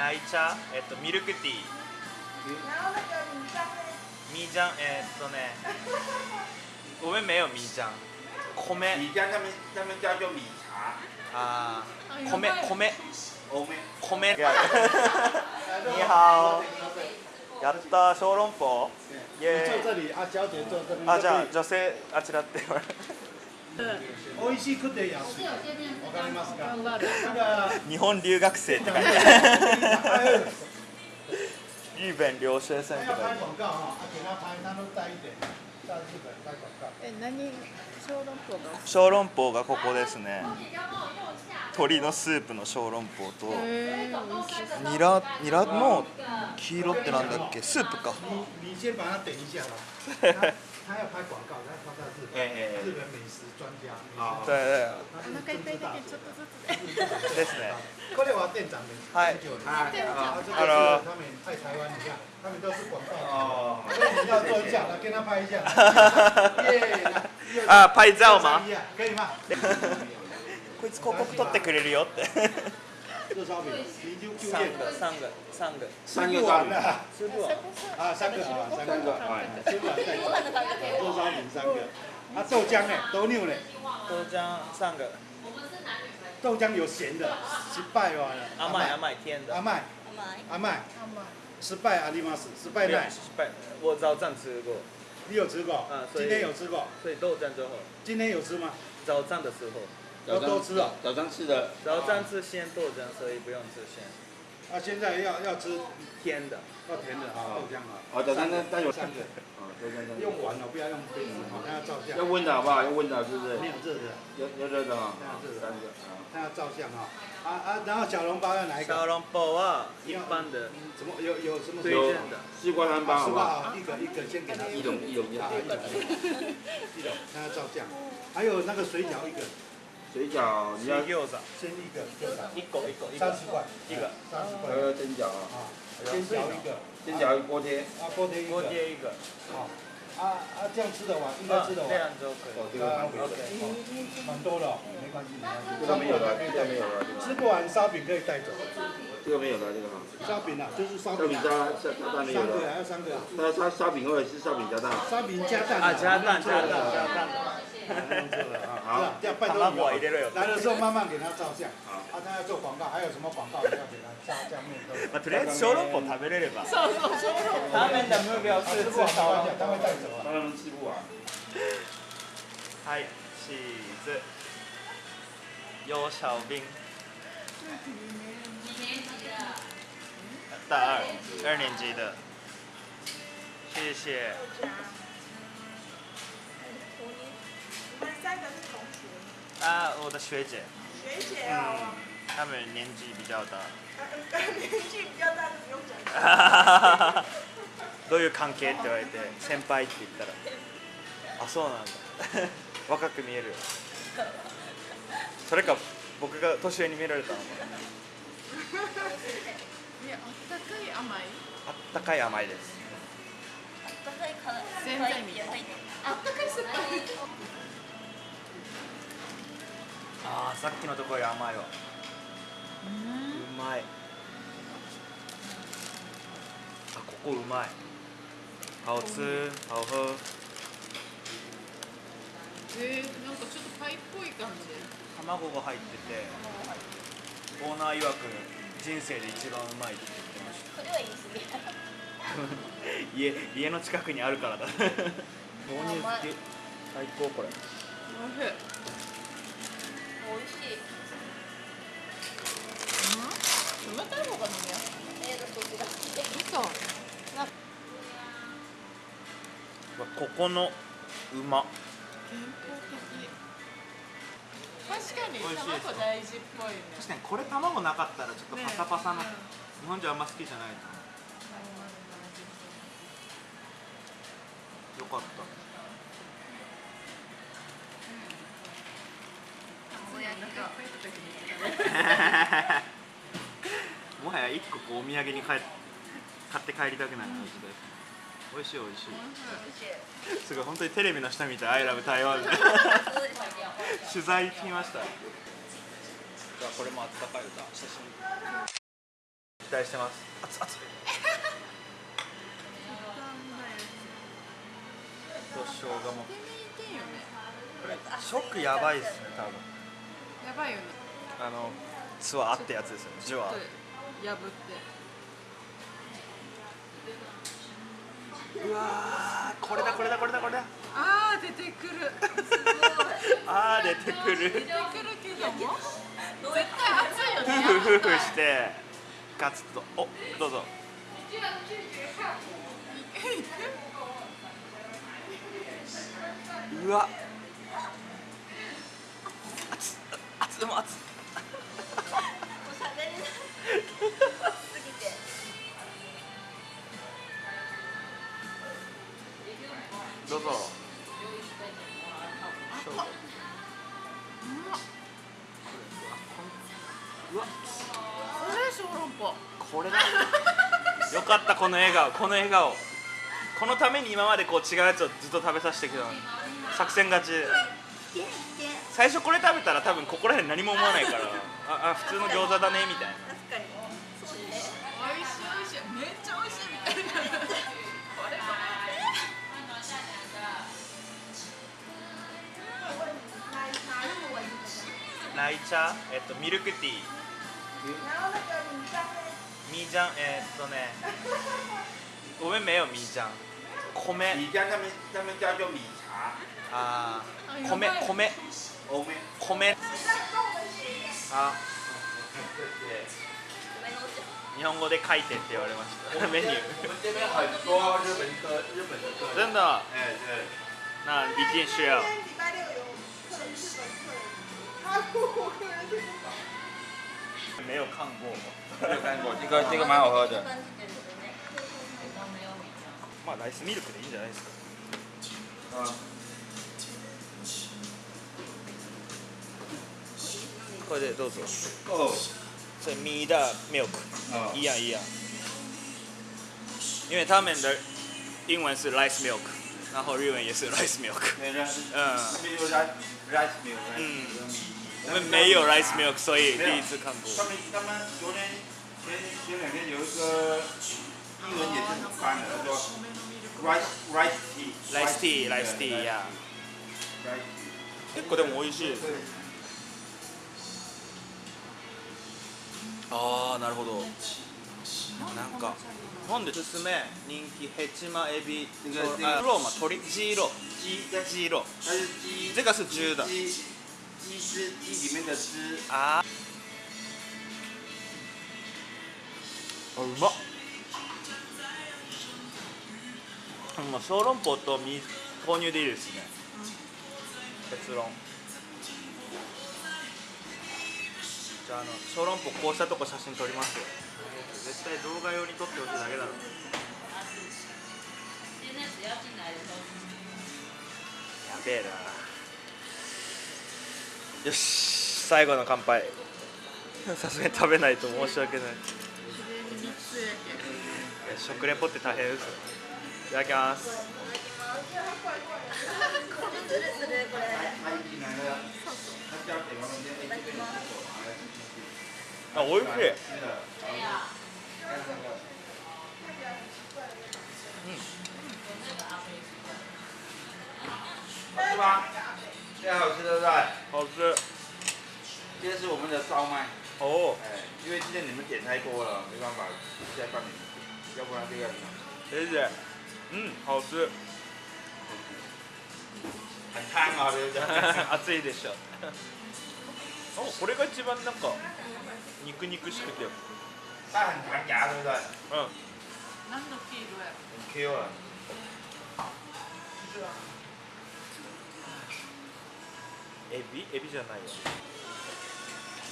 奶茶えっとミルクティー。然后那个米浆呢？ミージャンえっとね我们没有ミージャン。米。米浆他们他们叫做米茶，あー。あ米やばい。米。米。你好やった小籠包。あじゃあ女性あちらって言われ美味しくて安い。わかりますか。日本留学生って書いてある日本留学生とか，え何小籠包が小籠包がここですね鶏のスープの小籠包とニラニラの黄色ってなんだっけ？スープか 你你先把它点一下吧。他他要拍广告，他他在日本，哎哎哎日本美食专家。好对对お腹いっぱいだちょっとずつでですねこれは店长的。はい啊店長啊，这个 Hello 是他们在台湾，你看，他们都是广告。哦，所以你要做一下，来跟他拍一下。耶，あパイザオマ一样可以吗？こいつ広告取ってくれるよって热烧饼，你就就三业。个三个三个三个三个啊，三个。三个，三个。啊，豆浆呢？豆牛呢？豆浆上个。豆浆有咸的，失败完了。阿麦阿麦甜的。阿麦，阿麦，阿麦失败阿里玛斯，失败奈，失败。我早上吃过。你有吃过？嗯？所以今天有吃过？所以豆浆之后今天有吃吗？早上的时候。要多吃哦。早上吃的，早上吃鲜豆浆所以不用吃鲜啊，现在要要吃甜的。要甜的啊，豆浆啊。哦，早上那那有三个，用完了不要用杯子啊，他要照相要。温的好不好？要温的，是不是？没有热的，要要热的哈，要热的三个啊。他要照相啊。啊啊，然后小笼包要哪一个？小笼包啊一般的怎么有有什么？推荐的西瓜三包好不好？一个一个先给他。一种一种一种啊，一种一种，他要照相。还有那个水饺一个，水饺你要先一个，一个一个一个三十块，一个三十块还有蒸饺啊，啊，煎饺一个，蒸饺锅贴，啊，锅贴一个。锅，贴一个。好。啊啊，这样吃得完，应该吃得这完。样就可以哦，这个蛮贵的，蛮多的哦，没关系，没关系。这个没有了，这个没有了，这个吃不完烧饼可以带走，这个没有了，这个哈。烧饼啊，就是烧饼烧饼，加加加蛋没有三个，还要三个啊，它它烧饼或者是烧饼加蛋。烧饼加蛋啊加蛋加蛋加加蛋蛋，这个啊，好这样拜托卵入れろよ来的时候慢慢给他照相。好啊，他要做广告，还有什么广告要给他加加面都有。まあ、とりあえず小籠包食べれればそうそう小籠包他们的目标是吃小籠他会包带走啊。让他们吃不完。はいチーズ幼小兵大二二年级的谢谢 啊我的学姐学姐哦，他们年纪比较大呃年纪比较大就不用讲。どういう関係って言われて先輩って言ったら。あそうなんだ。若く見えるよ。それか僕が年上に見られたのかえ あったかい甘い。あったかい甘いです。全体みたい。あったかい酸っぱいああさっきのところより甘いわ。うまい。あここうまい。好吃好喝えー、なんかちょっとパイっぽい感じ。卵が入っててオーナー曰く人生で一番うまいって言ってました。それは言い過ぎ 家家の近くにあるからだ。豆乳好き最高これ。おいしい美味しい。うん？冷たい方が飲みやすいえー、どっちが嘘ここのうま健康的。確かに卵大事っぽいね。確かにこれ卵なかったらちょっとパサパサの、ね日本人あんま好きじゃないとよかった もはや一個こうお土産に買え買って帰りたくなる感じで。美味しい美味しい。すごい本当にテレビの下みたい「アイラブ台湾」取材来ました。じゃあこれもあったかい歌。写真待してます。熱々と生姜も手にいけんよね。これ食やばいですね多分やばいよね。あのツアーってやつですよね。ジュワちょっと破って。うわーこれだこれだこれだこれだ。あー出てくる。あー出てくる。出てくるけども。絶対熱いよね。ふふふしてガツッと。おどうぞ。うわ熱っも熱っおしゃべりなすぎて。どうぞ。うわこれ小籠包。これだ。よかったこの笑顔。この笑顔。このために今までこう違うやつをずっと食べさせてきたのに。作戦勝ち最初これ食べたら多分ここら辺何も思わないから。ああ普通の餃子だねみたいな。確かにそうね美味しい美味しいめっちゃ美味しいみたいなこれイ茶えっとミルクティー？ミージャンえーっとね。ごめんめよミージャン。米。米浆他们他们叫做米茶，ああー米やばい米欧美。米あごめんなさい日本語で書いてって言われましたメニュー我们这边很多日本的日本的客人。真的，那一定需要，没有看过没有看过，这个这个蛮好喝的。まあライスミルクでいいんじゃないですか嗯。これでどうぞ哦。それミーダーミルク啊一样一样因为他们的英文是 rice milk 然后日文也是 rice milk 那个是，嗯这边有 rice rice milk，嗯有米。我们没有 rice milk 所以第一次看过他们他们昨天前前两天有一个英文也是很翻的，他说 rice rice tea rice tea rice tea や rice 結構でも美味しいです ああなるほど。なんか。なんでおすすめ人気ヘチマエビ。あローマ鶏ジーロ鸡ジーロ这个是汁的鸡鸡汁鸡里面的汁，あーあうまっもう小籠包と水豆乳でいいですね結論じゃああの小籠包こうしたとこ写真撮りますよ。絶対動画用に撮ってほしいだけだろ。やべえな。よし最後の乾杯。さすがに食べないと申し訳ない。いや食レポって大変ですよ。いただきますするするこれ它一进来了，它叫北方人间，哎，这边有水果，拿来吃吃吃。あ美味しい。好吃吗？现在好吃对不对？好吃这是我们的烧麦，哦哎，因为今天你们点太多了，没办法再放你们，要不然这个谢谢うん好吃很烫啊，对不对？熱い。でしょあこれが一番なんか肉肉しくてうん它很弹牙，对不对？何の黄色やろ很 Q 啊。エビエビじゃないよ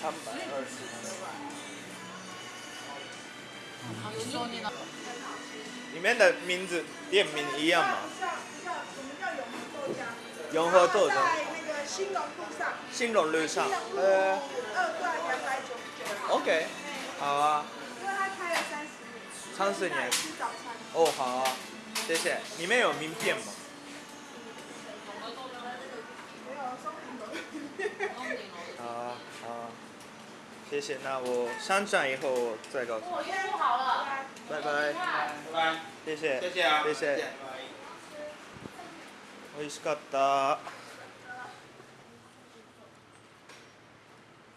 3倍一緒にな里面的名字店名一样吗？上叫我们叫永永和豆浆，和豆浆在那个兴隆路上，新隆路上兴隆路呃二段两百九十九。 OK 好啊因为它开了三十年，三十年吃早餐。哦好啊谢谢里面有名片吗没有松饼楼。好啊好啊谢 谢谢，那我上传以后我再告诉你。我约录好了。拜拜，拜拜，谢谢，谢谢啊，谢谢拜拜美味しかった。